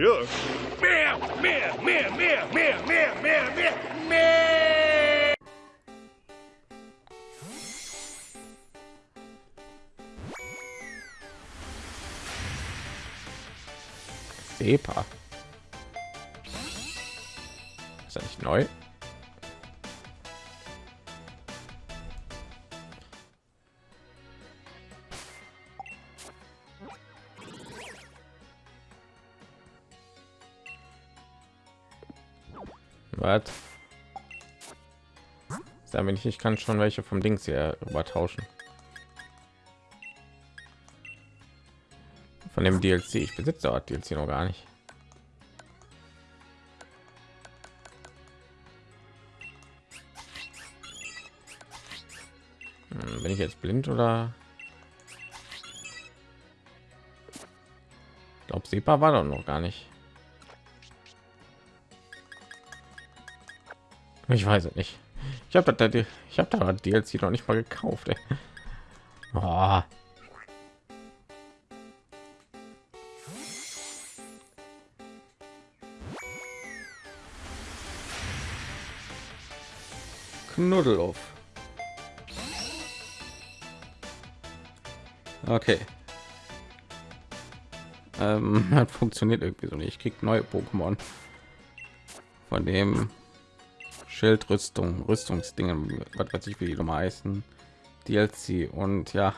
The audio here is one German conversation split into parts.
Mehr. Mehr, mehr, mehr, mehr, mehr, mehr, mehr, mehr, mehr. Sepa. Ist er nicht neu? Damit ich, ich kann schon welche vom Dings hier übertauschen. Von dem DLC. Ich besitze dort DLC noch gar nicht. Hm, bin ich jetzt blind oder? Ich glaube, war doch noch gar nicht. Ich weiß es nicht. Ich habe da ich habe da DLC noch nicht mal gekauft. Ey. Oh. Knuddeloff. Okay. Ähm, hat funktioniert irgendwie so nicht. Ich krieg neue Pokémon. Von dem Schildrüstung, Rüstungsdingen, was weiß ich, wie die Nummer heißen, DLC und ja,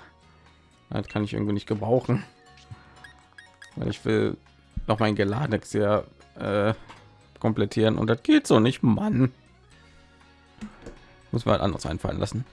das kann ich irgendwie nicht gebrauchen, weil ich will noch mein Geladex ja äh, komplettieren und das geht so nicht, Mann. Muss man halt anders einfallen lassen.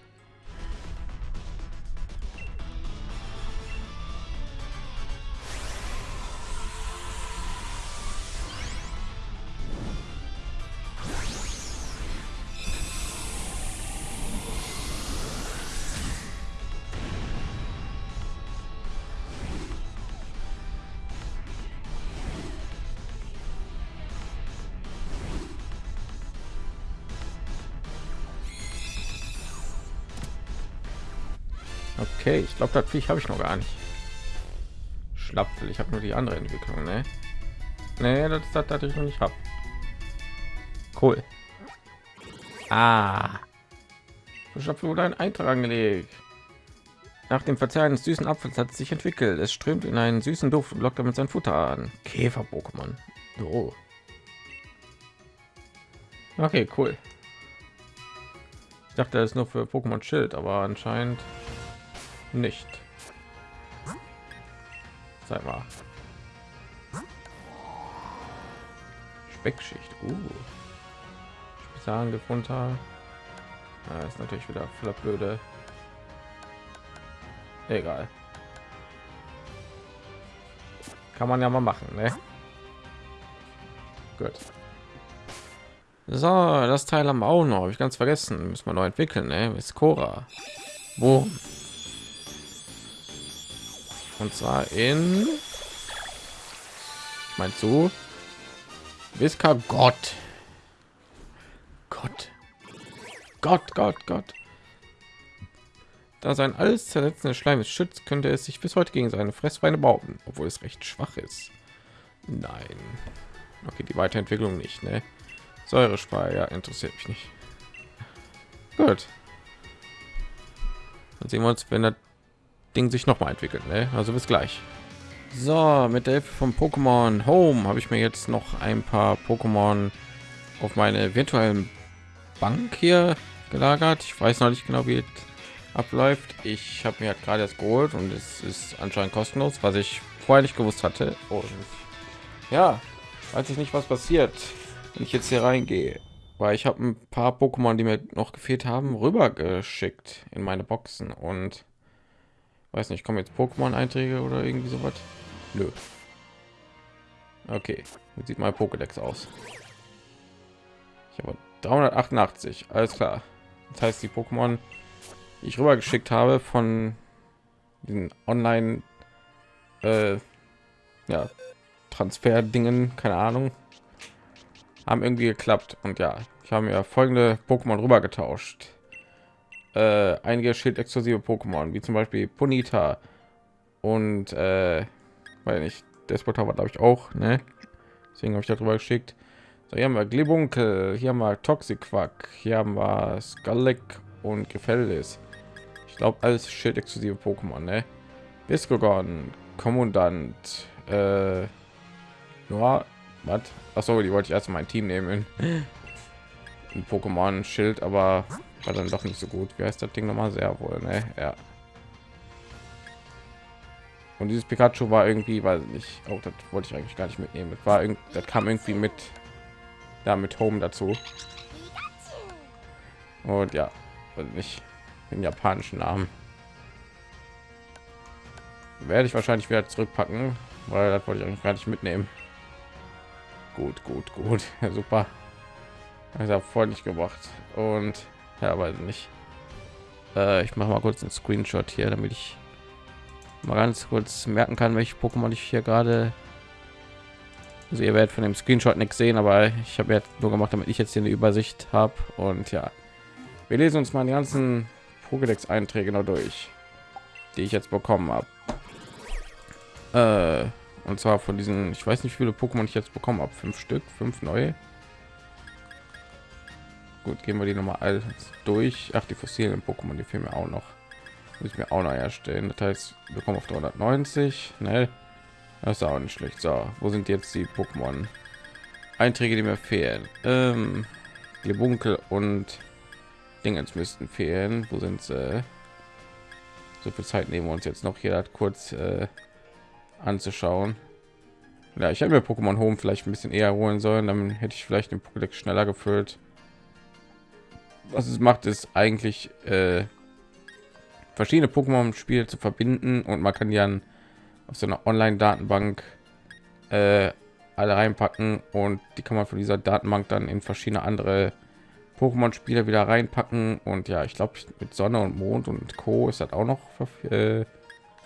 Okay, ich glaube, das Viech habe ich noch gar nicht. Schlapfel, ich habe nur die andere Entwicklung, ne? Nee, das, das, das ich noch nicht habe. Cool. Ah. Schlapfel wurde ein Eintrag angelegt. Nach dem Verzehren des süßen Apfels hat es sich entwickelt. Es strömt in einen süßen Duft und lockt damit sein Futter an. Käfer-Pokémon. So. Okay, cool. Ich dachte, das ist nur für Pokémon Schild, aber anscheinend nicht. Sei mal. Speckschicht. Uh. Spezialangriff runter. Ja, ist natürlich wieder voller blöde. Egal. Kann man ja mal machen, ne? Gut. So, das Teil wir auch noch. Habe ich ganz vergessen. Müssen wir noch entwickeln, ne? Ist Cora. Und zwar in mein zu Wiska Gott. Gott. Gott, Gott, Gott. Da sein alles zersetzendes Schleim ist schützt, könnte es sich bis heute gegen seine Fressfeinde bauen, obwohl es recht schwach ist. Nein. Okay, die Weiterentwicklung nicht, ne? Säurespeier ja, interessiert mich nicht. Gut. Dann sehen wir uns, wenn das Ding sich noch mal entwickelt. Ne? Also bis gleich. So, mit der Hilfe von Pokémon Home habe ich mir jetzt noch ein paar Pokémon auf meine virtuellen Bank hier gelagert. Ich weiß noch nicht genau, wie es abläuft. Ich habe mir gerade erst geholt und es ist anscheinend kostenlos, was ich vorher nicht gewusst hatte. Und ja, weiß ich nicht, was passiert, wenn ich jetzt hier reingehe. Weil ich habe ein paar Pokémon, die mir noch gefehlt haben, rüber geschickt in meine Boxen und Weiß nicht, kommen jetzt Pokémon-Einträge oder irgendwie sowas? Nö. Okay, jetzt sieht mein Pokédex aus. Ich habe 388, alles klar. Das heißt, die Pokémon, die ich rüber geschickt habe von den Online, äh, ja, Transfer-Dingen, keine Ahnung, haben irgendwie geklappt. Und ja, ich habe mir folgende Pokémon rüber getauscht äh, einige Schild-exklusive Pokémon, wie zum Beispiel Ponita und äh, weil nicht Despota war glaube ich auch, ne? Deswegen habe ich darüber geschickt. So, hier haben wir Glibunkel, hier haben wir Toxicquack, hier haben wir Skalek und Gefällis. Ich glaube, alles Schild-exklusive Pokémon, ne? Biscogon, Kommandant, äh, ja, was? Achso, die wollte ich erst mein Team nehmen. Ein Pokémon Schild, aber war dann doch nicht so gut. Wie heißt das Ding nochmal? Sehr wohl, ne? Ja. Und dieses Pikachu war irgendwie, weiß nicht, auch das wollte ich eigentlich gar nicht mitnehmen. Das war irgendwie, das kam irgendwie mit, da mit Home dazu. Und ja, weiß nicht, den japanischen Namen werde ich wahrscheinlich wieder zurückpacken, weil das wollte ich eigentlich gar nicht mitnehmen. Gut, gut, gut, super. Also nicht gebracht und ja, weiß nicht. Äh, ich mache mal kurz einen Screenshot hier, damit ich mal ganz kurz merken kann, welche Pokémon ich hier gerade. Also ihr werdet von dem Screenshot nichts sehen, aber ich habe jetzt nur gemacht, damit ich jetzt hier eine Übersicht habe. Und ja, wir lesen uns mal die ganzen Pokédex-Einträge noch durch, die ich jetzt bekommen habe. Äh, und zwar von diesen, ich weiß nicht, wie viele Pokémon ich jetzt bekommen habe, fünf Stück, fünf neue. Gut, gehen wir die mal alles durch. Ach, die fossilen Pokémon, die fehlen mir auch noch. Muss ich mir auch noch erstellen. Das heißt wir kommen auf 390 ne das ist auch nicht schlecht. So wo sind jetzt die pokémon? Einträge die mir fehlen. Ähm, die bunkel und dingens müssten fehlen. Wo sind sie? So viel zeit nehmen wir uns jetzt noch hier kurz äh, anzuschauen. Ja ich habe mir pokémon home vielleicht ein bisschen eher holen sollen. Dann hätte ich vielleicht den Pokédex schneller gefüllt was es macht ist eigentlich äh, verschiedene Pokémon Spiele zu verbinden und man kann ja auf so einer Online-Datenbank äh, alle reinpacken und die kann man von dieser Datenbank dann in verschiedene andere Pokémon Spiele wieder reinpacken und ja, ich glaube mit Sonne und Mond und Co ist das auch noch äh,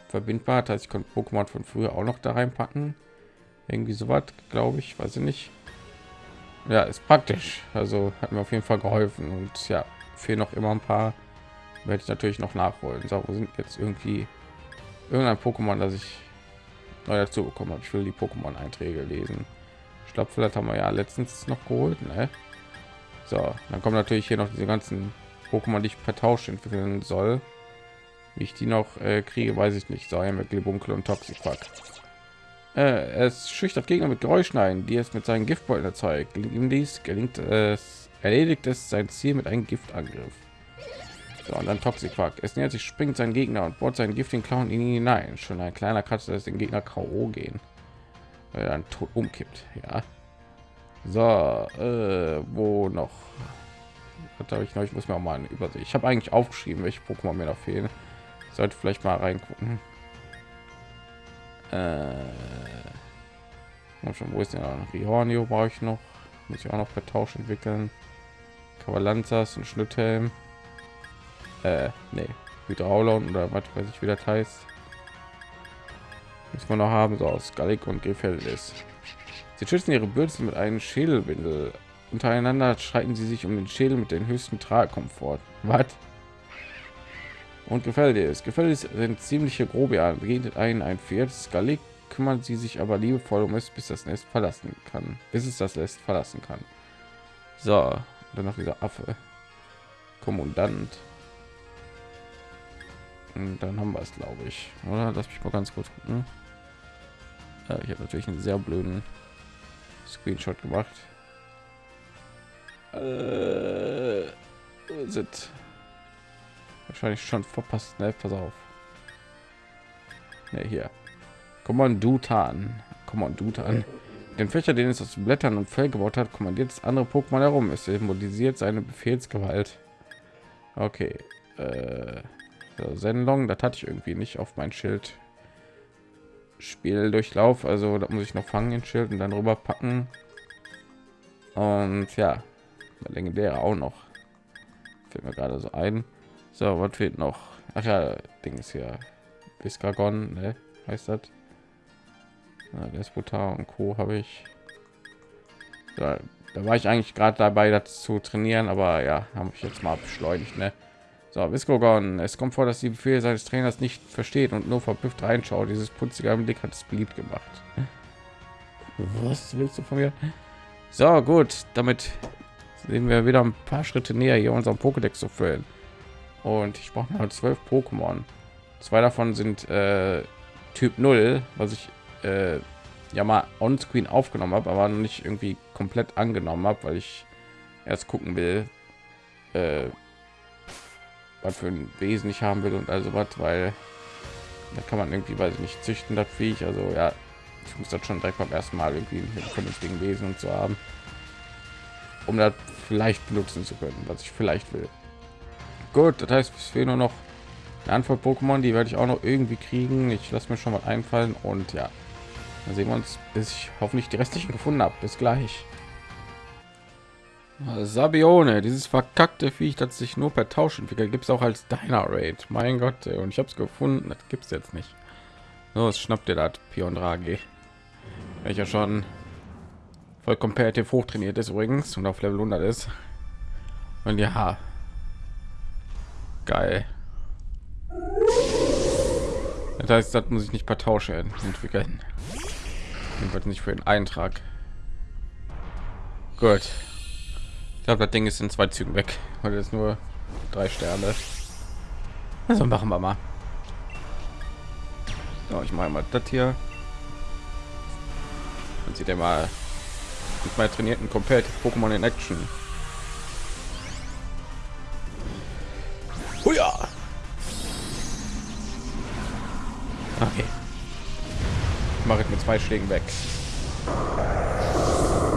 verbindbar. Das heißt, ich konnte Pokémon von früher auch noch da reinpacken. Irgendwie so was, glaube ich, weiß ich nicht. Ja, ist praktisch. Also hat mir auf jeden Fall geholfen und ja, fehlen noch immer ein paar werde ich natürlich noch nachholen. So, wo sind jetzt irgendwie irgendein Pokémon, das ich neu dazu bekommen habe. Ich will die Pokémon-Einträge lesen. Ich glaube, vielleicht haben wir ja letztens noch geholt. Ne? So, dann kommen natürlich hier noch diese ganzen Pokémon, die ich per Tausch entwickeln soll. Wie ich die noch äh, kriege, weiß ich nicht. So, mit Glibunkel und Toxikquack. Äh, es schüchtert Gegner mit Geräuschen ein, die es mit seinen Giftbeuteln erzeugt. Gelingt ihm dies, gelingt es, erledigt es sein Ziel mit einem Giftangriff. So, und dann Toxiquack. Es nähert sich, springt sein Gegner und bohrt seinen giftigen Clown in ihn hinein. Schon ein kleiner Katze, das den Gegner K.O. gehen. Weil er dann tot umkippt. Ja. So, äh, wo noch? habe ich noch? Ich muss mir auch mal eine Übersicht. Ich habe eigentlich aufgeschrieben, welche Pokémon mir noch fehlen. Sollte vielleicht mal reingucken. Äh, schon, wo ist denn Rihornio brauche ich noch? Muss ich auch noch per Tausch entwickeln. Kavalanzas und Schnitthelm äh, nee, Hydraulon oder was weiß ich, wie das heißt. Muss man noch haben, so aus Gallik und Gefällt Sie schützen ihre Bürzel mit einem Schädelwindel. Untereinander streiten sie sich um den Schädel mit den höchsten Tragkomfort. Was? Und gefällt es. Gefällt es sind ziemliche Grobian. Beginnt ein ein Pferd. Skalik kümmern sie sich aber liebevoll um es, bis das Nest verlassen kann. Bis es das Nest verlassen kann. So, dann noch dieser Affe. Kommandant. Und dann haben wir es, glaube ich. Oder lass mich mal ganz kurz gucken. Äh, ich habe natürlich einen sehr blöden Screenshot gemacht. Äh, wahrscheinlich schon verpasst. Ne, pass auf. Ne, hier. Komm on, Dutan. Komm on, Dutan. Den Fächer, den es aus Blättern und Fell gebaut hat, kommandiert das andere Pokémon herum. Es symbolisiert seine Befehlsgewalt. Okay. Äh, so, Sendung, das hatte ich irgendwie nicht auf mein Schild. Spieldurchlauf, also da muss ich noch fangen in Schild und dann rüber packen. Und ja, legendäre auch noch. Fällt mir gerade so ein. So, was fehlt noch? Ach ja, Ding ist hier. Viscagon, ne? Heißt das? Ja, Despotar und Co. habe ich. Da, da war ich eigentlich gerade dabei, das zu trainieren, aber ja, habe ich jetzt mal beschleunigt, ne? So, Viscogon. Es kommt vor, dass die Befehle seines Trainers nicht versteht und nur verblüfft reinschaut. Dieses putzige Blick hat es beliebt gemacht. Was willst du von mir? So, gut, damit sehen wir wieder ein paar Schritte näher, hier unseren Pokédex zu füllen. Und ich brauche mal zwölf Pokémon. Zwei davon sind äh, Typ 0, was ich äh, ja mal on screen aufgenommen habe, aber noch nicht irgendwie komplett angenommen habe, weil ich erst gucken will, äh, was für ein Wesen ich haben will und also was, weil da kann man irgendwie, weiß ich nicht, züchten das Viech. Also ja, ich muss das schon direkt beim ersten Mal irgendwie mit vernünftigen Wesen zu haben, um das vielleicht benutzen zu können, was ich vielleicht will. Gut, das heißt, es fehlen nur noch eine Antwort Pokémon, die werde ich auch noch irgendwie kriegen. Ich lasse mir schon mal einfallen und ja, dann sehen wir uns, bis ich hoffentlich die restlichen gefunden habe. Bis gleich. Sabione, dieses verkackte Viech, das sich nur per Tausch entwickelt, gibt es auch als Dynarate. Mein Gott, und ich habe es gefunden, das gibt es jetzt nicht. So, es schnappt ihr das Pion Draghi, welcher schon voll competitive hochtrainiert ist übrigens und auf Level 100 ist. Und ja, geil. Das heißt, das muss ich nicht per Tausch entwickeln. Jedenfalls nicht für den Eintrag. Gut. Ich glaube, das Ding ist in zwei Zügen weg, weil es nur drei Sterne. Also machen wir mal. So, ich mache mal das hier. Und sieht er mal mit meinen trainierten komplett Pokémon in Action. Okay. Mache ich mit zwei Schlägen weg.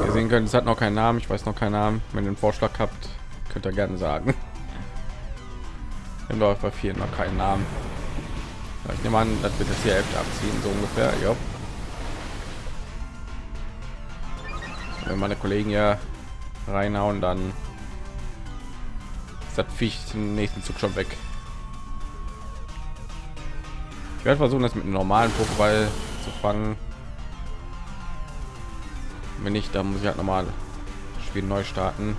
Ihr sehen könnt, es hat noch keinen Namen. Ich weiß noch keinen Namen. Wenn ihr einen Vorschlag habt, könnt ihr gerne sagen. Im Läufer vier noch keinen Namen. Ich nehme an, das wird jetzt hier Hälfte abziehen, so ungefähr. Ja. Wenn meine Kollegen ja reinhauen, dann ist das Viech den nächsten Zug schon weg. Werde versuchen, das mit einem normalen Pokéball zu fangen. Wenn nicht, dann muss ich halt normal Spiel neu starten.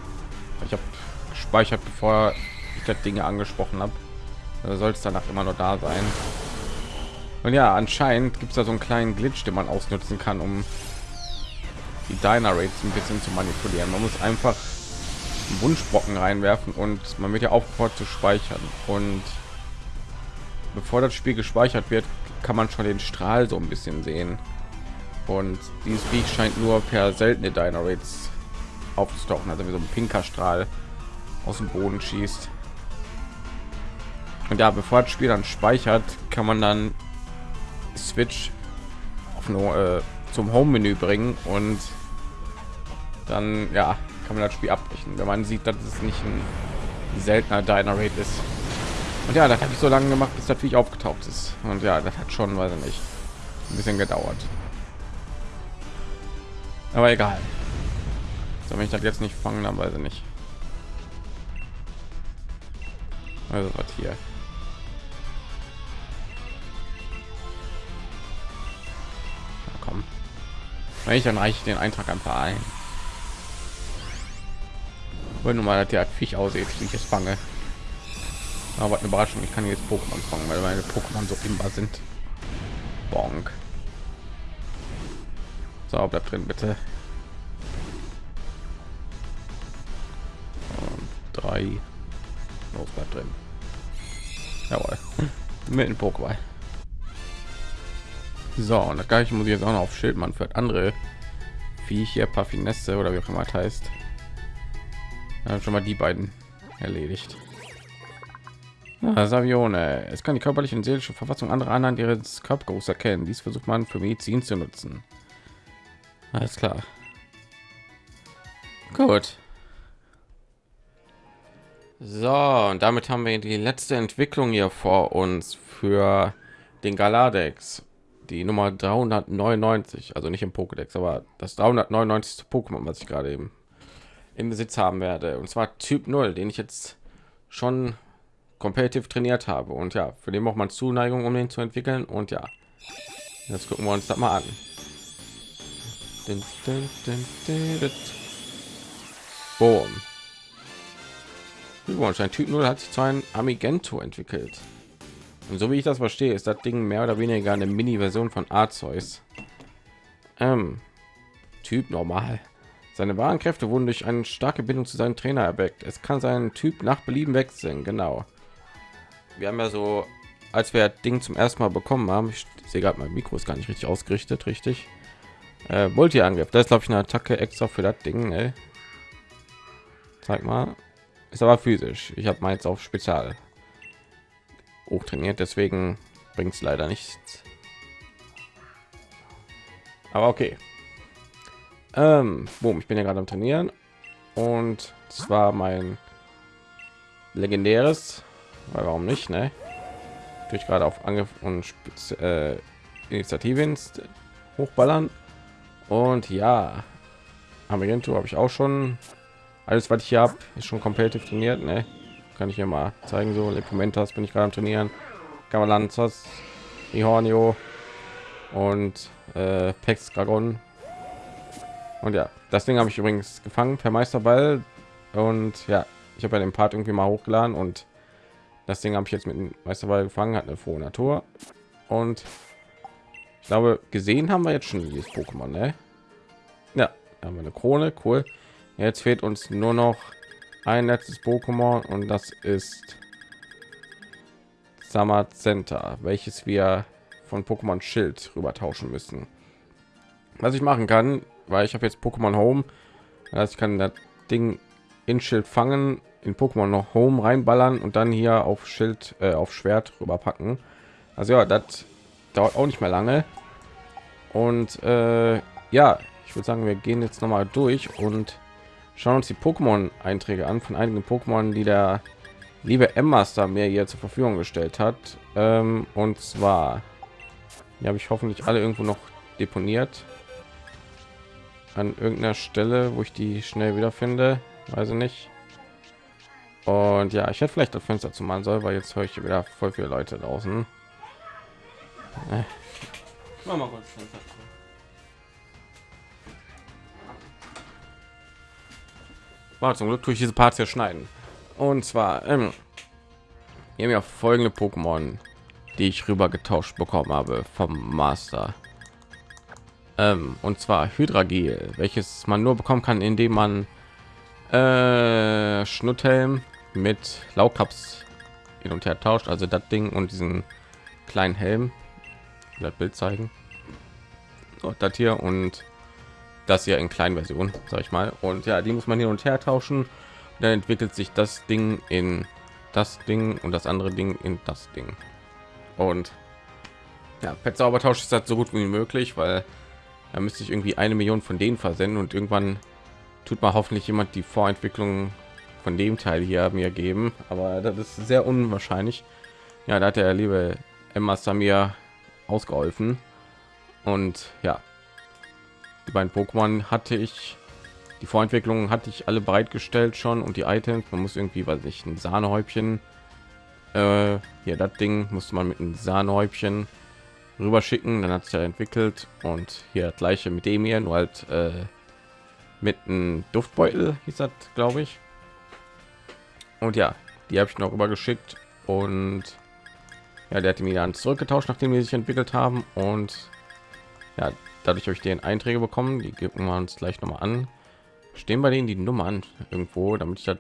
Ich habe gespeichert, bevor ich das Dinge angesprochen habe. Also soll es danach immer noch da sein. Und ja, anscheinend gibt es da so einen kleinen Glitch, den man ausnutzen kann, um die Diner Rates ein bisschen zu manipulieren. Man muss einfach einen Wunschbrocken reinwerfen und man wird ja aufgefordert zu speichern. Und bevor das Spiel gespeichert wird, kann man schon den Strahl so ein bisschen sehen. Und dieses Viech scheint nur per seltene Diner Rates aufzutauchen, also wie so ein pinker Strahl aus dem Boden schießt. Und ja, bevor das Spiel dann speichert, kann man dann Switch auf nur äh, zum Home-Menü bringen und dann ja kann man das Spiel abbrechen, wenn man sieht, dass es nicht ein seltener Dynarate ist. Und ja, das habe ich so lange gemacht, bis natürlich aufgetaucht ist. Und ja, das hat schon, weiß ich nicht, ein bisschen gedauert. Aber egal. So, wenn ich das jetzt nicht fangen, dann weiß ich nicht. Also was hier. Na, komm. Wenn ich dann reiche ich den Eintrag einfach ein. Wollen mal, dass der Viech aussieht, wie ich es fange. Aber eine Überraschung, ich kann jetzt Pokémon fangen, weil meine Pokémon so immer sind. Bonk. So, bleibt drin, bitte. Und drei. Los, bleibt drin. Jawohl. Mit dem Pokéball. So, und das gleiche muss ich jetzt auch noch auf Schildmann für andere wie hier Paffinesse oder wie auch immer das heißt. Schon mal die beiden erledigt. Savione. Es kann die körperliche und seelische Verfassung anderer anhand ihres Körpergeruchs erkennen. Dies versucht man für Medizin zu nutzen. Alles klar. Gut. So, und damit haben wir die letzte Entwicklung hier vor uns für den Galadex. Die Nummer 399, also nicht im Pokédex, aber das 399. Pokémon, was ich gerade eben im Besitz haben werde. Und zwar Typ 0, den ich jetzt schon kompetitiv trainiert habe. Und ja, für den braucht man Zuneigung, um den zu entwickeln. Und ja, jetzt gucken wir uns das mal an. Boom. Übrigens, ein Typ 0 hat sich zu einem Amigento entwickelt. Und so wie ich das verstehe, ist das Ding mehr oder weniger eine Mini-Version von Arceus. Ähm, Typ normal. Seine wahren Kräfte wurden durch eine starke Bindung zu seinem Trainer erweckt. Es kann seinen Typ nach Belieben wechseln. Genau. Wir haben ja so, als wir das Ding zum ersten Mal bekommen haben, ich sehe gerade mein Mikro ist gar nicht richtig ausgerichtet, richtig. Äh, Multi-Angriff, das glaube ich eine Attacke extra für das Ding. Ey. Zeig mal, ist aber physisch. Ich habe meins auf Spezial hoch trainiert, deswegen bringt es leider nichts. Aber okay. Ähm, boom, ich bin ja gerade am Trainieren und zwar mein legendäres, weil warum nicht, ne? Durch gerade auf Angriff und Spitz, äh, Initiativen hochballern und ja, Amento habe ich auch schon. Alles, was ich hier habe, ist schon komplett trainiert, ne? Kann ich hier mal zeigen, so Lepomentas bin ich gerade am trainieren. Kavalanzas, Ihornio und äh, Pex Dragon und ja, das Ding habe ich übrigens gefangen per Meisterball. Und ja, ich habe ja den Part irgendwie mal hochgeladen und das Ding habe ich jetzt mit dem Meisterball gefangen, hat eine frohe Natur. Und ich glaube, gesehen haben wir jetzt schon dieses Pokémon, ne? Ja, haben wir eine Krone, cool. Jetzt fehlt uns nur noch ein letztes Pokémon und das ist Summer Center, welches wir von Pokémon Schild rüber tauschen müssen. Was ich machen kann, weil ich habe jetzt Pokémon Home. Das ich kann das Ding in Schild fangen, in Pokémon noch Home reinballern und dann hier auf Schild, äh, auf Schwert rüberpacken. Also ja, das dauert auch nicht mehr lange. Und äh, ja, ich würde sagen, wir gehen jetzt noch mal durch und schauen uns die Pokémon-Einträge an von einigen Pokémon, die der liebe M-Master mir hier zur Verfügung gestellt hat. Ähm, und zwar, habe ich hoffentlich alle irgendwo noch deponiert an irgendeiner Stelle, wo ich die schnell wiederfinde, weiß ich nicht. Und ja, ich hätte vielleicht das Fenster zu machen soll, weil jetzt höre ich wieder voll viele Leute draußen. Äh. War zum Glück durch diese Parts hier schneiden. Und zwar ähm, hier mir folgende Pokémon, die ich rüber getauscht bekommen habe vom Master ähm, und zwar Hydragel, welches man nur bekommen kann, indem man äh, Schnutthelm mit Laukaps hin und her tauscht, also das Ding und diesen kleinen Helm. Das Bild zeigen. Und das hier und das hier in kleinen Version, sag ich mal. Und ja, die muss man hin und her tauschen. Und dann entwickelt sich das Ding in das Ding und das andere Ding in das Ding. Und ja, Pet Zaubertausch ist das so gut wie möglich, weil da müsste ich irgendwie eine Million von denen versenden und irgendwann tut mal hoffentlich jemand die Vorentwicklung von dem Teil hier mir geben, aber das ist sehr unwahrscheinlich. Ja, da hat der liebe Emma Samir ausgeholfen und ja, die beiden Pokémon hatte ich die Vorentwicklung hatte ich alle bereitgestellt schon und die Items. Man muss irgendwie, weiß ich, ein Sahnehäubchen. Äh, hier das Ding musste man mit einem Sahnehäubchen rüber schicken dann hat sich ja entwickelt und hier gleiche mit dem hier nur halt äh, mit einem duftbeutel hieß das glaube ich und ja die habe ich noch rüber geschickt und ja der hat mir dann zurückgetauscht nachdem wir sich entwickelt haben und ja dadurch euch den einträge bekommen. Die geben wir uns gleich noch mal an. Stehen bei denen die nummern irgendwo damit ich das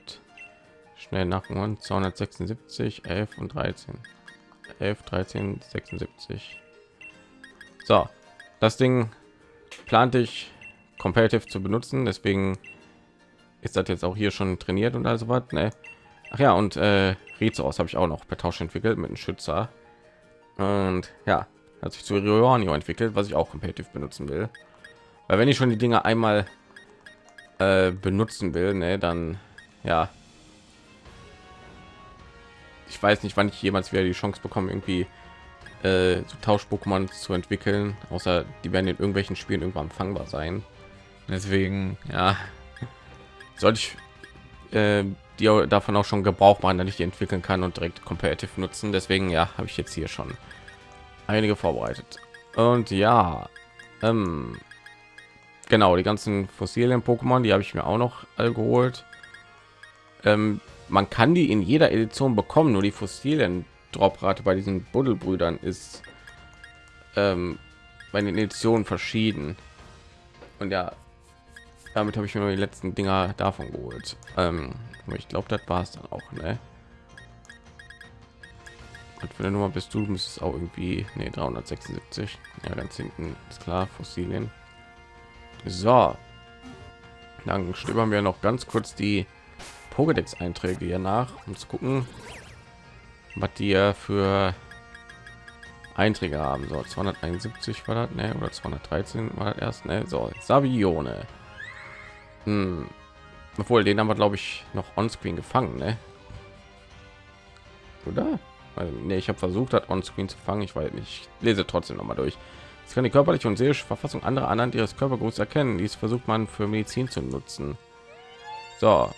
schnell nach 276 11 und 13 11 13 76 so, das Ding plante ich competitive zu benutzen, deswegen ist das jetzt auch hier schon trainiert und also was. Ne? Ach ja, und äh, aus habe ich auch noch per Tausch entwickelt mit einem Schützer. Und ja, hat sich zu Rionio entwickelt, was ich auch competitive benutzen will. Weil wenn ich schon die Dinge einmal äh, benutzen will, ne, dann ja. Ich weiß nicht, wann ich jemals wieder die Chance bekomme, irgendwie äh, so Tausch-Pokémon zu entwickeln, außer die werden in irgendwelchen Spielen irgendwann fangbar sein. Deswegen, ja, sollte ich äh, die davon auch schon Gebrauch machen, dass ich die entwickeln kann und direkt competitive nutzen. Deswegen, ja, habe ich jetzt hier schon einige vorbereitet. Und ja, ähm, genau, die ganzen fossilen Pokémon, die habe ich mir auch noch all geholt. Ähm, man kann die in jeder Edition bekommen, nur die fossilen Droprate bei diesen Buddelbrüdern ist ähm, bei den Editionen verschieden. Und ja, damit habe ich mir nur die letzten Dinger davon geholt. Ähm, ich glaube, das war es dann auch, ne? Und für der Nummer bist du, müsstest auch irgendwie, ne, 376. Ja, ganz hinten ist klar, Fossilien. So, dann stöbern wir noch ganz kurz die Pokédex-Einträge hier nach, um zu gucken, was die für Einträge haben. So 271 war das, ne? Oder 213 war das erst, ne? So Savione. Hm. Obwohl, den haben wir, glaube ich, noch on-screen gefangen, ne? Oder? Ne, ich habe versucht, hat on-screen zu fangen. Ich weiß nicht. Ich lese trotzdem noch mal durch. Es kann die körperliche und seelische Verfassung anderer anhand ihres Körpergeruchs erkennen. Dies versucht man für Medizin zu nutzen. So,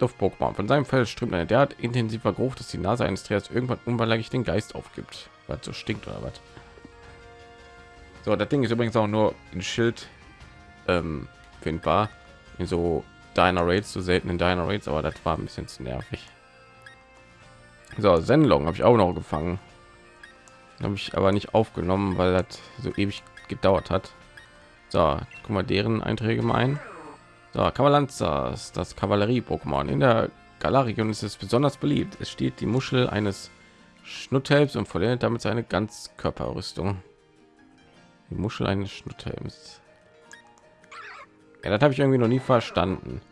Duft-Pokémon. Von seinem Fell strömt eine derart intensiver Geruch, dass die Nase eines Trägers irgendwann unweigerlich den Geist aufgibt, weil so stinkt oder was. So, das Ding ist übrigens auch nur in Schild ähm, findbar. In so Diner Raids, so seltenen Diner Raids, aber das war ein bisschen zu nervig. So, Sendlong habe ich auch noch gefangen. Habe ich aber nicht aufgenommen, weil das so ewig gedauert hat. So, guck mal deren Einträge mal ein. So, Kavalanzas, das Kavallerie-Pokémon. In der Galar-Region ist es besonders beliebt. Es steht die Muschel eines Schnutthelms und vollendet damit seine Ganzkörperrüstung. Die Muschel eines Schnutthelms. Ja, das habe ich irgendwie noch nie verstanden.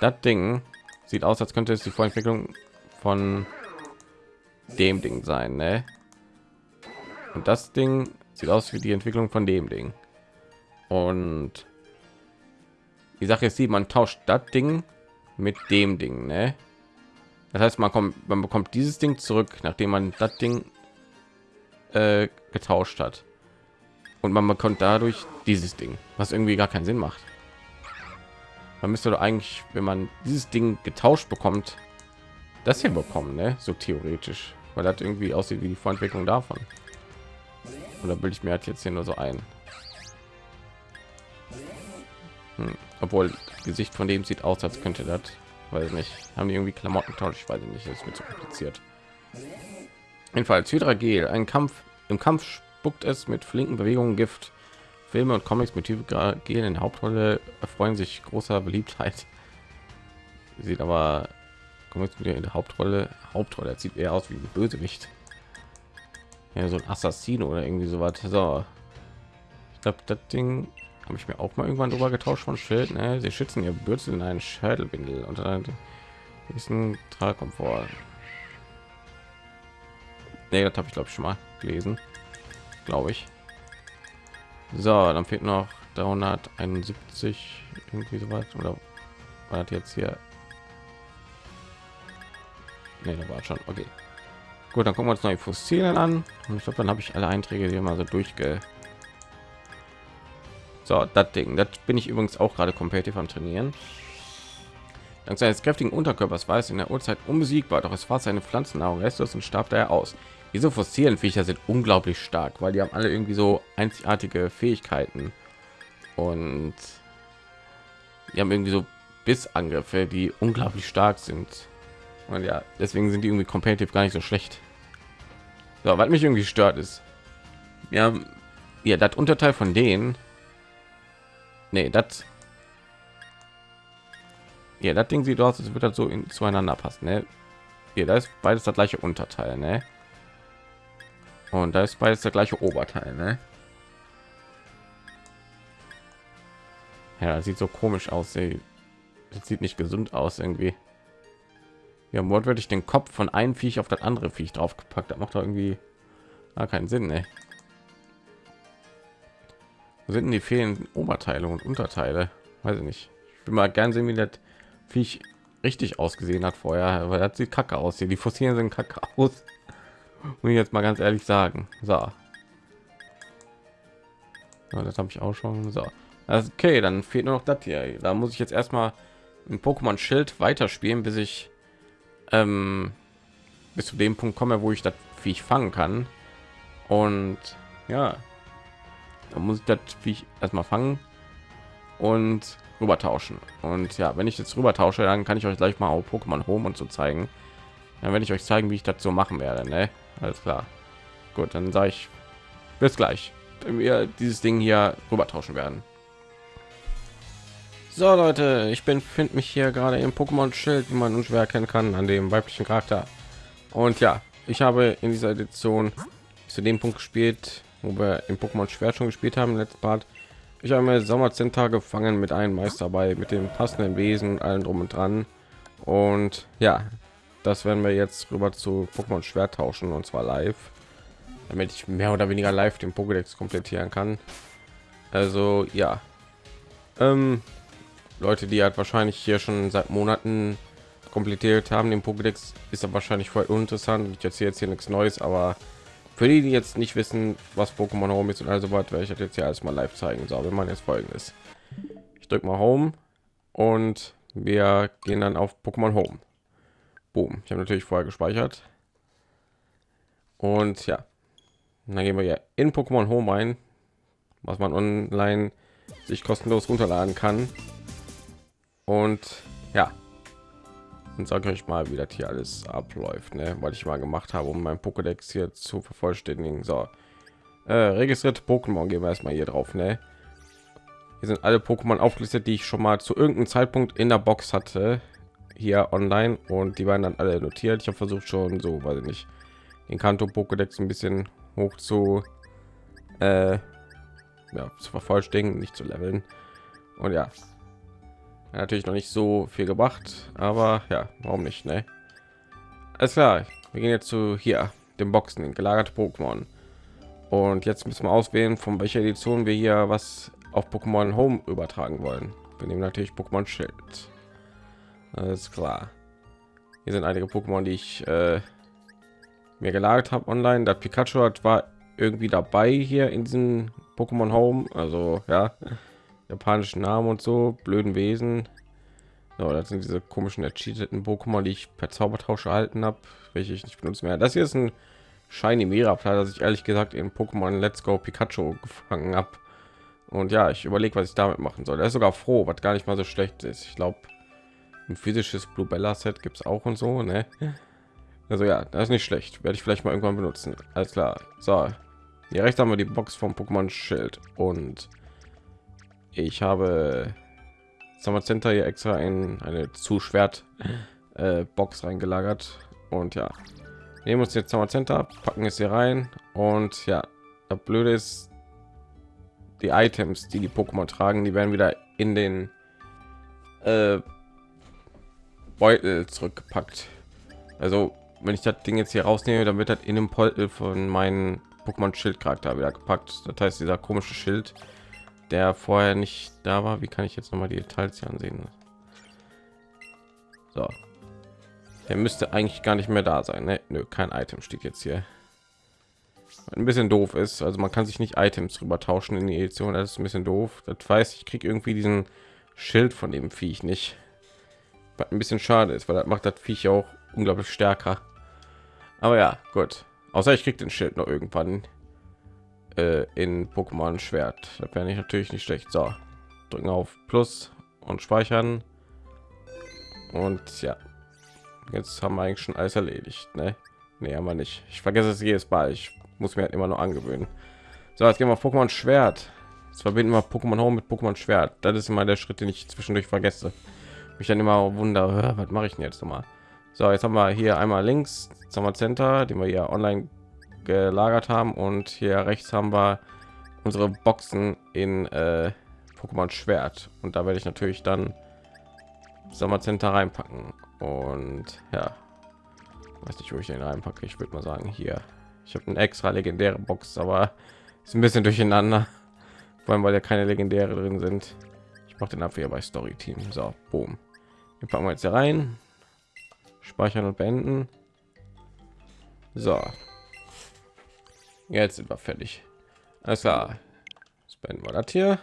Das Ding sieht aus, als könnte es die Vorentwicklung von dem Ding sein, ne? Und das Ding sieht aus wie die Entwicklung von dem Ding. Und die Sache ist die, man tauscht das Ding mit dem Ding, ne? Das heißt, man kommt, man bekommt dieses Ding zurück, nachdem man das Ding äh, getauscht hat. Und man bekommt dadurch dieses Ding, was irgendwie gar keinen Sinn macht. Man müsste doch eigentlich, wenn man dieses Ding getauscht bekommt, das hier bekommen, ne? So theoretisch, weil das irgendwie aussieht wie die Vorentwicklung davon. Oder bilde ich mir halt jetzt hier nur so ein? Hm. Obwohl Gesicht von dem sieht aus, als könnte das, weil nicht, haben die irgendwie Klamotten tauscht, ich weiß nicht, das ist mir zu kompliziert. Jedenfalls Hydragel, ein Kampf im Kampf spuckt es mit flinken Bewegungen Gift. Filme und Comics mit Hydragel in Hauptrolle erfreuen sich großer Beliebtheit. Sieht aber Comics in der Hauptrolle, Hauptrolle sieht eher aus wie ein Bösewicht. Ja, so ein Assassino oder irgendwie so was. So, ich glaube, das Ding habe ich mir auch mal irgendwann drüber getauscht von Schild. Ne? Sie schützen ihr Bürzel in einen Schädelbindel und dann diesen Tragkomfort. Nee, das habe ich glaube ich schon mal gelesen, glaube ich. So, dann fehlt noch 371 irgendwie so weit oder war das jetzt hier? Nee, da war schon okay. Gut, dann gucken wir uns neue Fossilien an. Und ich glaube, dann habe ich alle Einträge hier mal so durchge so, das Ding, das bin ich übrigens auch gerade kompetitiv am Trainieren. Dank seines kräftigen Unterkörpers war es in der Uhrzeit unbesiegbar, doch es war seine Pflanzennahrung restlos und starb daher aus. Diese fossilen Viecher sind unglaublich stark, weil die haben alle irgendwie so einzigartige Fähigkeiten und die haben irgendwie so Bissangriffe, die unglaublich stark sind. Und ja, deswegen sind die irgendwie kompetitiv gar nicht so schlecht. So, was mich irgendwie stört ist, ja, ja, das Unterteil von denen nee das ja das ding sieht aus als wird das so in, zueinander passen ne? hier da ist beides das gleiche unterteil ne? Und da ist beides der gleiche oberteil ne? ja sieht so komisch aus das sieht nicht gesund aus irgendwie ja wortwörtlich den kopf von einem viech auf das andere viech draufgepackt das macht doch irgendwie keinen sinn ne? Wo sind denn die fehlenden Oberteile und Unterteile? Weiß ich nicht. Ich will mal gern sehen, wie das Viech richtig ausgesehen hat vorher, aber das sieht kacke aus. Hier die Fossilien sind kacke aus. Muss ich jetzt mal ganz ehrlich sagen. So. Ja, das habe ich auch schon. So. Okay, dann fehlt nur noch das hier. Da muss ich jetzt erstmal ein Pokémon Schild weiterspielen, bis ich ähm, bis zu dem Punkt komme, wo ich das Viech fangen kann. Und ja, da muss ich das Viech erstmal fangen und rüber tauschen. Und ja, wenn ich jetzt rüber tausche, dann kann ich euch gleich mal auch Pokémon Home und so zeigen. Dann werde ich euch zeigen, wie ich das so machen werde. Ne? Alles klar. Gut, dann sage ich bis gleich, wenn wir dieses Ding hier rüber tauschen werden. So Leute, ich bin finde mich hier gerade im Pokémon Schild, wie man unschwer erkennen kann, an dem weiblichen Charakter. Und ja, ich habe in dieser Edition zu dem Punkt gespielt, wo wir im Pokémon Schwert schon gespielt haben, letzten Part. Ich habe mir Sommerzentner gefangen mit einem Meister bei, mit dem passenden Wesen, allen drum und dran. Und ja, das werden wir jetzt rüber zu Pokémon Schwert tauschen und zwar live, damit ich mehr oder weniger live den Pokédex komplettieren kann. Also ja, ähm, Leute, die halt wahrscheinlich hier schon seit Monaten komplettiert haben, den Pokédex ist ja wahrscheinlich voll uninteressant. Ich erzähle jetzt hier nichts Neues, aber für die, die jetzt nicht wissen, was Pokémon Home ist und also was, werde ich jetzt hier erstmal live zeigen. So, wenn man jetzt folgendes, ich drücke mal Home und wir gehen dann auf Pokémon Home. Boom. Ich habe natürlich vorher gespeichert. Und ja, dann gehen wir ja in Pokémon Home ein, was man online sich kostenlos runterladen kann. Und ja, und sage euch mal, wie das hier alles abläuft, ne? was ich mal gemacht habe, um mein Pokédex hier zu vervollständigen. So, äh, registrierte Pokémon gehen wir erstmal hier drauf, ne? Hier sind alle Pokémon aufgelistet, die ich schon mal zu irgendeinem Zeitpunkt in der Box hatte, hier online und die waren dann alle notiert. Ich habe versucht schon so, weiß ich nicht, den Kanto Pokédex ein bisschen hoch zu, äh, ja, zu vervollständigen, nicht zu leveln. Und ja, natürlich noch nicht so viel gebracht, aber ja, warum nicht, ne? Alles klar, wir gehen jetzt zu hier, dem Boxen, den gelagerte Pokémon. Und jetzt müssen wir auswählen, von welcher Edition wir hier was auf Pokémon Home übertragen wollen. Wir nehmen natürlich Pokémon Schild. Alles klar. Hier sind einige Pokémon, die ich äh, mir gelagert habe online. Der Pikachu hat war irgendwie dabei hier in diesem Pokémon Home. Also ja, japanischen Namen und so, blöden Wesen. So, das sind diese komischen ercheateten Pokémon, die ich per Zaubertausch erhalten habe, welche ich nicht benutze mehr. Das hier ist ein Shiny Mirapla, das ich ehrlich gesagt in Pokémon Let's Go Pikachu gefangen habe. Und ja, ich überlege, was ich damit machen soll. Er ist sogar froh, was gar nicht mal so schlecht ist. Ich glaube, ein physisches Blue Bella Set gibt es auch und so, ne? Also ja, das ist nicht schlecht. Werde ich vielleicht mal irgendwann benutzen. Alles klar. So, hier rechts haben wir die Box vom Pokémon Schild und ich habe Summer Center hier extra in eine zu Schwert äh, Box reingelagert und ja, nehmen uns jetzt Summer Center, packen es hier rein und ja, das Blöde ist, die Items, die die Pokémon tragen, die werden wieder in den äh, Beutel zurückgepackt. Also wenn ich das Ding jetzt hier rausnehme, dann wird das in dem Beutel von meinen Pokémon Schild Charakter wieder gepackt. Das heißt, dieser komische Schild, der vorher nicht da war. Wie kann ich jetzt noch mal die Details hier ansehen? So, der müsste eigentlich gar nicht mehr da sein. Ne? Nö, kein Item steht jetzt hier. Ein bisschen doof ist, also man kann sich nicht Items rüber tauschen in die Edition. Das ist ein bisschen doof. Das weiß ich kriege irgendwie diesen Schild von dem Viech nicht. Was ein bisschen schade ist, weil das macht das Viech auch unglaublich stärker. Aber ja, gut. Außer ich kriege den Schild noch irgendwann äh, in Pokémon Schwert. Da wäre ich natürlich nicht schlecht. So, drücken auf Plus und speichern. Und ja, jetzt haben wir eigentlich schon alles erledigt. Ne, nee, haben wir nicht. Ich vergesse es jedes Mal. Ich muss mir halt immer noch angewöhnen. So, jetzt gehen wir auf Pokémon Schwert. Jetzt verbinden wir Pokémon Home mit Pokémon Schwert. Das ist immer der Schritt, den ich zwischendurch vergesse. Mich dann immer wunder, was mache ich denn jetzt noch mal? So, jetzt haben wir hier einmal links Summer Center, den wir hier online gelagert haben und hier rechts haben wir unsere Boxen in äh, Pokémon Schwert und da werde ich natürlich dann Sommer Center reinpacken und ja, weiß nicht, wo ich den reinpacke. Ich würde mal sagen hier. Ich habe eine extra legendäre Box, aber ist ein bisschen durcheinander, vor allem weil ja keine legendäre drin sind. Ich mache den Abwehr bei Story Team. So, boom. Den packen wir jetzt hier rein, speichern und beenden. So, Jetzt sind wir fertig. Alles klar. Jetzt beenden wir das hier.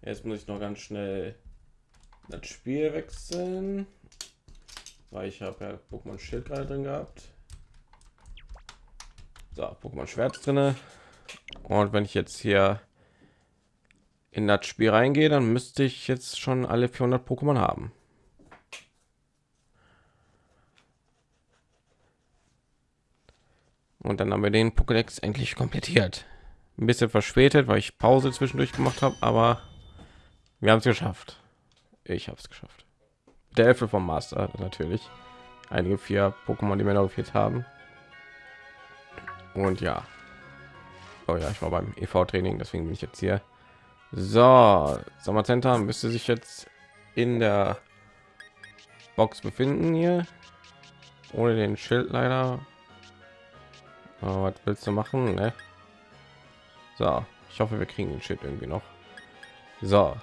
Jetzt muss ich noch ganz schnell das Spiel wechseln, weil ich habe ja Pokémon Schild gerade drin gehabt. So, Pokémon Schwert drinne. Und wenn ich jetzt hier in das Spiel reingehe, dann müsste ich jetzt schon alle 400 Pokémon haben. Und dann haben wir den Pokédex endlich komplettiert. Ein bisschen verspätet, weil ich Pause zwischendurch gemacht habe, aber wir haben es geschafft. Ich habe es geschafft. Der Elfe vom Master natürlich. Einige vier Pokémon, die mir noch gefehlt haben. Und ja. Oh ja, ich war beim EV-Training, deswegen bin ich jetzt hier. So, Sommercenter müsste sich jetzt in der Box befinden hier. Ohne den Schild leider. Oh, was willst du machen? Ne? So, ich hoffe, wir kriegen den Schild irgendwie noch. So.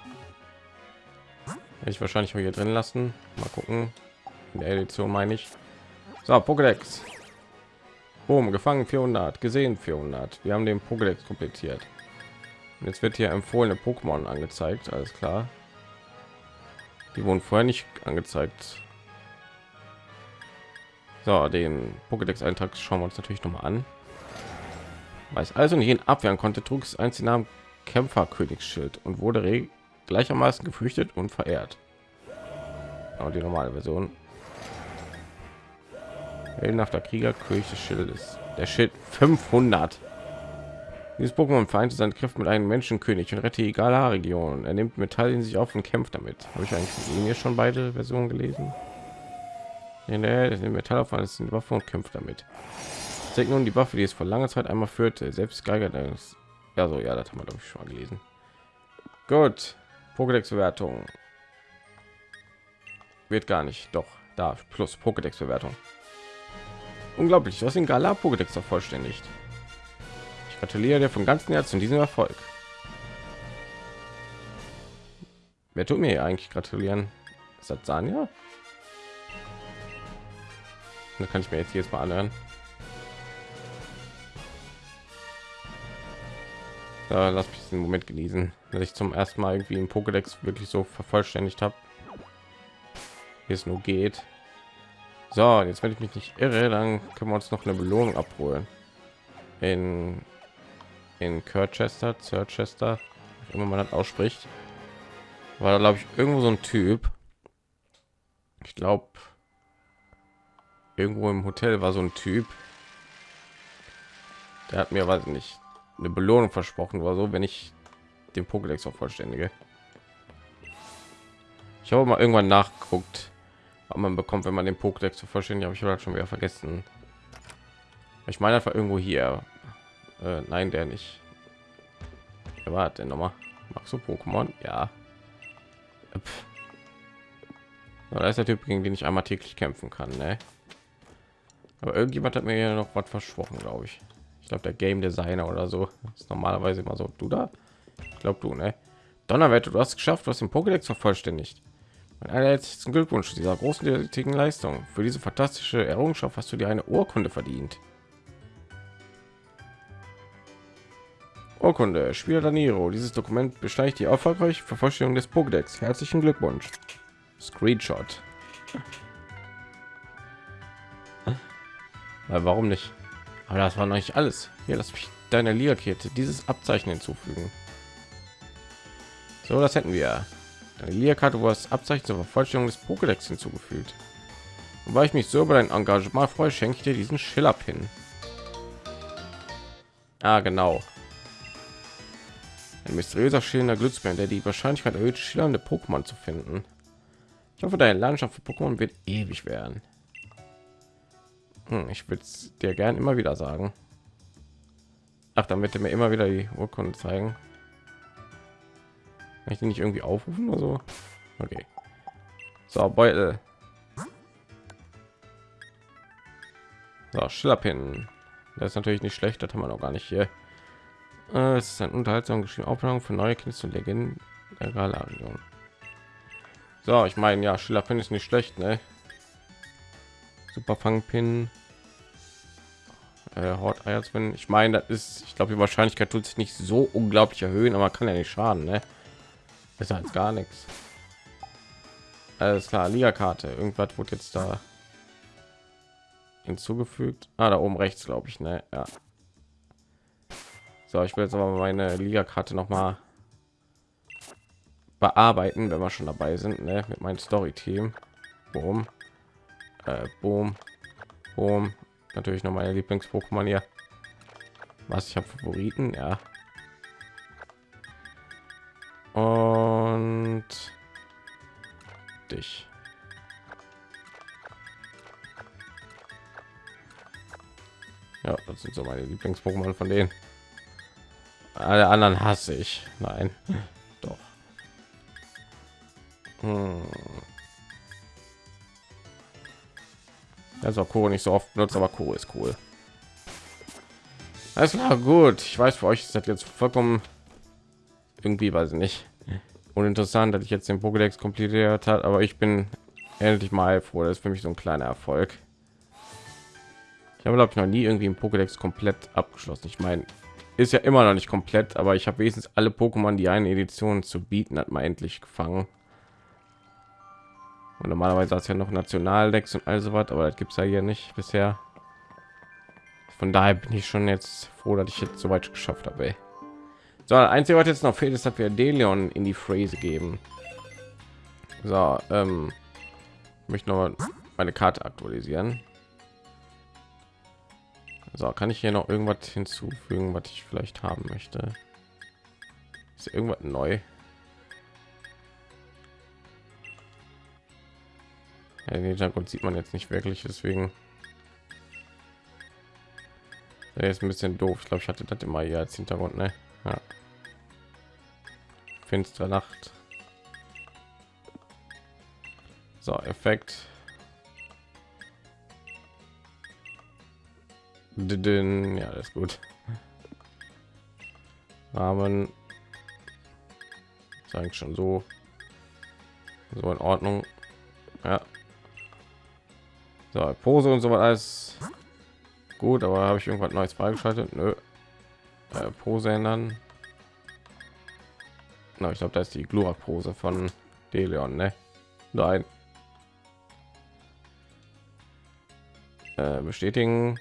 Ich wahrscheinlich hier drin lassen. Mal gucken. In der Edition meine ich. So, Pokédex. Boom, gefangen 400, gesehen 400. Wir haben den Pokédex komplettiert. Jetzt wird hier empfohlene Pokémon angezeigt, alles klar. Die wurden vorher nicht angezeigt. So, den Pokédex-Eintrag schauen wir uns natürlich noch mal an. Weiß also nicht abwehren konnte, trug es eins den Namen Kämpfer Königsschild und wurde gleichermaßen gefürchtet und verehrt. Aber die normale Version. Heldenhafter Krieger, König des Schildes. Der Schild 500. Dieses Pokémon vereinte seinen Kräfte mit einem Menschenkönig und rette egale Region. Er nimmt Metall in sich auf und kämpft damit. Habe ich eigentlich mir schon beide Versionen gelesen? In der Metall auf alles in Waffe und kämpft damit. Zeigt nun die Waffe, die es vor langer Zeit einmal führte. Selbst Geiger, das ja so, ja, das haben wir glaube ich schon mal gelesen. Gut, Pokédex-Bewertung wird gar nicht. Doch, da plus Pokédex-Bewertung. Unglaublich, was in Gala Pokédex vervollständigt. Ich gratuliere dir von ganzem Herzen diesem Erfolg. Wer tut mir eigentlich gratulieren? Ist das? Da kann ich mir jetzt jetzt mal anhören. Da lass mich den Moment genießen, dass ich zum ersten Mal irgendwie im Pokédex wirklich so vervollständigt habe. Wie es nur geht. So, jetzt wenn ich mich nicht irre, dann können wir uns noch eine Belohnung abholen. In in Kirchester, Chester, immer man das ausspricht, war da glaube ich irgendwo so ein Typ. Ich glaube, irgendwo im Hotel war so ein Typ. Der hat mir, weiß nicht, eine Belohnung versprochen oder so, wenn ich den Pokédex auch vollständige. Ich habe mal irgendwann nachgeguckt, was man bekommt, wenn man den Pokédex vollständig, habe ich halt schon wieder vergessen. Ich meine einfach irgendwo hier. Äh, nein, der nicht. Wer war denn noch mal? Magst du Pokémon? Ja. Da ist der Typ, gegen den ich einmal täglich kämpfen kann, ne? Aber irgendjemand hat mir ja noch was versprochen, glaube ich. Ich glaube, der Game Designer oder so ist normalerweise immer so. Du da? Ich glaube, du, ne? Donnerwette, du hast geschafft, was den Pokédex vervollständigt. Mein allerletzten Glückwunsch zu dieser großen Leistung. Für diese fantastische Errungenschaft hast du dir eine Urkunde verdient. Urkunde, Spieler Daniro. Dieses Dokument besteigt die erfolgreiche Vervollständigung des Pokédex. Herzlichen Glückwunsch. Screenshot. Weil warum nicht? Aber das war noch nicht alles. Hier, lass mich deine Liakette dieses Abzeichen hinzufügen. So, das hätten wir. Deine Liakarte wo das Abzeichen zur Vervollständigung des Pokédex hinzugefügt. Und weil ich mich so über dein Engagement freue, schenke ich dir diesen Schiller-Pin. Ah, genau. Ein mysteriöser schillender Glücksbär, der die Wahrscheinlichkeit erhöht, schillernde Pokémon zu finden. Ich hoffe, deine Landschaft für Pokémon wird ewig werden. Hm, ich würde es dir gern immer wieder sagen. Ach, damit er mir immer wieder die Urkunde zeigen. Kann ich den nicht irgendwie aufrufen oder so? Okay. So, Beutel. So, Schillerpin. Das ist natürlich nicht schlecht, das haben wir noch gar nicht hier. Äh, es ist ein unterhaltsam geschrieben Aufnahme für neue Künste und Legenden der Galarion. So, ich meine, ja, finde ich nicht schlecht, ne? Super Fangpin. Äh, Hort Eierzwin. Ich meine, das ist, ich glaube, die Wahrscheinlichkeit tut sich nicht so unglaublich erhöhen, aber kann ja nicht schaden, ne? Besser als gar nichts. Alles klar, Liga-Karte. Irgendwas wurde jetzt da hinzugefügt. Ah, da oben rechts, glaube ich, ne? Ja. So, ich will jetzt aber meine Liga-Karte noch mal bearbeiten, wenn wir schon dabei sind, ne? mit meinem Story-Team. Boom, äh, boom, boom. Natürlich noch meine Lieblings-Pokémon hier. Was ich habe Favoriten, ja. Und dich. Ja, das sind so meine Lieblings-Pokémon von denen. Alle anderen hasse ich. Nein, doch. Hm. Also Kuro nicht so oft benutzt, aber Kuro ist cool. Alles klar, gut. Ich weiß, für euch ist das jetzt vollkommen irgendwie, weiß ich nicht, uninteressant, dass ich jetzt den Pokédex komplettiert hat, aber ich bin endlich mal froh. Das ist für mich so ein kleiner Erfolg. Ich habe glaube ich noch nie irgendwie ein Pokédex komplett abgeschlossen. Ich meine, ist ja immer noch nicht komplett, aber ich habe wenigstens alle Pokémon, die eine Edition zu bieten hat, mal endlich gefangen. Und normalerweise hat es ja noch Nationaldecks und also was, aber das gibt es ja hier nicht bisher. Von daher bin ich schon jetzt froh, dass ich jetzt so weit geschafft habe. So, einzige, was jetzt noch fehlt, ist, dass wir Delion in die Phrase geben. So, ähm, möchte noch meine Karte aktualisieren. So, kann ich hier noch irgendwas hinzufügen, was ich vielleicht haben möchte? Ist irgendwas neu? Ja, den Hintergrund sieht man jetzt nicht wirklich, deswegen ja, ist ein bisschen doof. Ich glaube, ich hatte das immer hier als Hintergrund, ne? Ja. Finstere Nacht. So, Effekt. Ja, das ist gut. Rahmen. Eigentlich schon so. So in Ordnung. Ja, so, Pose und so was alles gut, aber habe ich irgendwas Neues freigeschaltet? Nö. Äh, Pose ändern. Na, ich glaube, da ist die Glurak-Pose von Deleon, ne? Nein. Äh, bestätigen.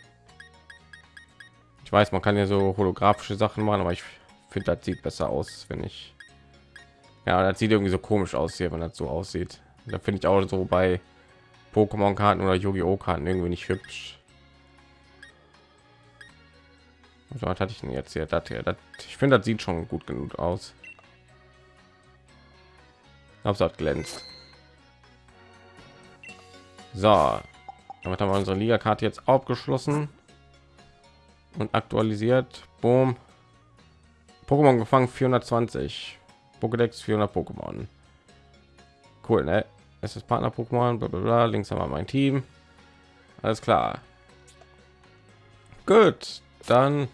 Ich weiß, man kann ja so holographische Sachen machen, aber ich finde, das sieht besser aus, wenn ich. Ja, das sieht irgendwie so komisch aus hier, wenn das so aussieht. Da finde ich auch so bei Pokémon-Karten oder Yu-Gi-Oh! Karten irgendwie nicht hübsch. So, was hatte ich denn jetzt hier? Das hier das, ich finde, das sieht schon gut genug aus. Hauptsache glänzt. So, damit haben wir unsere Liga-Karte jetzt abgeschlossen und aktualisiert. Boom. Pokémon gefangen 420. Pokédex 400 Pokémon. Cool, ne? Es ist Partner Pokémon, bla, bla, bla. links haben wir mein Team. Alles klar. Gut, dann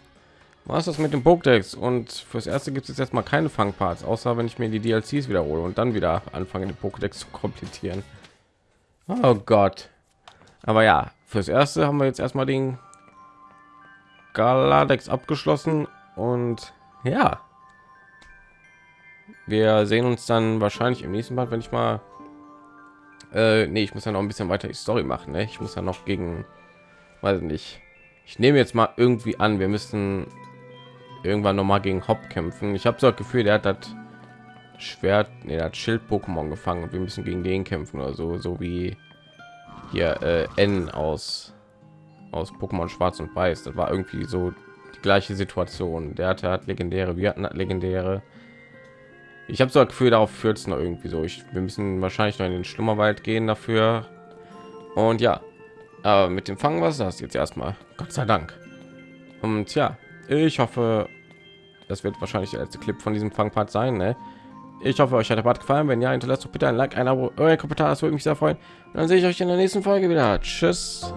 war es das mit dem Pokédex und fürs erste gibt es jetzt mal keine Fangparts, außer wenn ich mir die DLCs wiederhole und dann wieder anfange, den Pokédex zu komplettieren. Oh Gott. Aber ja, fürs erste haben wir jetzt erstmal den Galadex abgeschlossen und ja, wir sehen uns dann wahrscheinlich im nächsten Mal, wenn ich mal äh, nee, ich muss ja noch ein bisschen weiter die Story machen. Ne? Ich muss ja noch gegen, weiß nicht. Ich nehme jetzt mal irgendwie an, wir müssen irgendwann noch mal gegen Hop kämpfen. Ich habe so das Gefühl, der hat das Schwert, nee, das Schild Pokémon gefangen und wir müssen gegen den kämpfen oder so, so wie hier äh, N aus aus Pokémon Schwarz und Weiß. Das war irgendwie so die gleiche Situation. Der hatte hat legendäre, wir hatten legendäre ich habe so ein Gefühl, darauf führt es noch irgendwie so. Ich, wir müssen wahrscheinlich noch in den Schlummerwald gehen dafür. Und ja, aber mit dem Fangen was das jetzt erstmal. Gott sei Dank. Und ja, ich hoffe, das wird wahrscheinlich der letzte Clip von diesem Fangpart sein. Ne? Ich hoffe, euch hat der Part gefallen. Wenn ja, hinterlasst bitte ein Like, ein Abo, euer Kommentar, das würde mich sehr freuen. Und dann sehe ich euch in der nächsten Folge wieder. Tschüss.